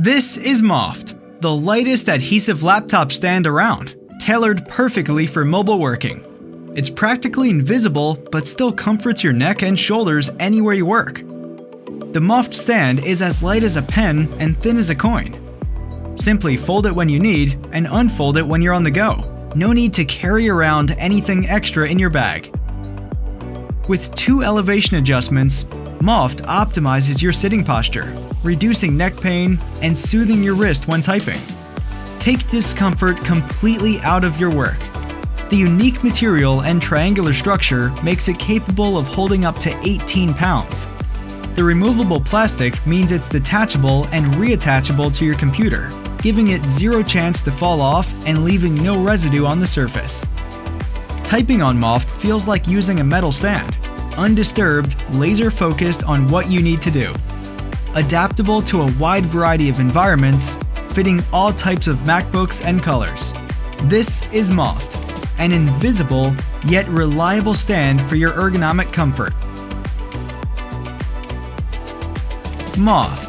This is Moft, the lightest adhesive laptop stand around, tailored perfectly for mobile working. It's practically invisible, but still comforts your neck and shoulders anywhere you work. The Moft stand is as light as a pen and thin as a coin. Simply fold it when you need and unfold it when you're on the go. No need to carry around anything extra in your bag. With two elevation adjustments, Moft optimizes your sitting posture, reducing neck pain and soothing your wrist when typing. Take discomfort completely out of your work. The unique material and triangular structure makes it capable of holding up to 18 pounds. The removable plastic means it's detachable and reattachable to your computer, giving it zero chance to fall off and leaving no residue on the surface. Typing on Moft feels like using a metal stand, undisturbed, laser focused on what you need to do. Adaptable to a wide variety of environments, fitting all types of MacBooks and colors. This is Moft, an invisible yet reliable stand for your ergonomic comfort. Moft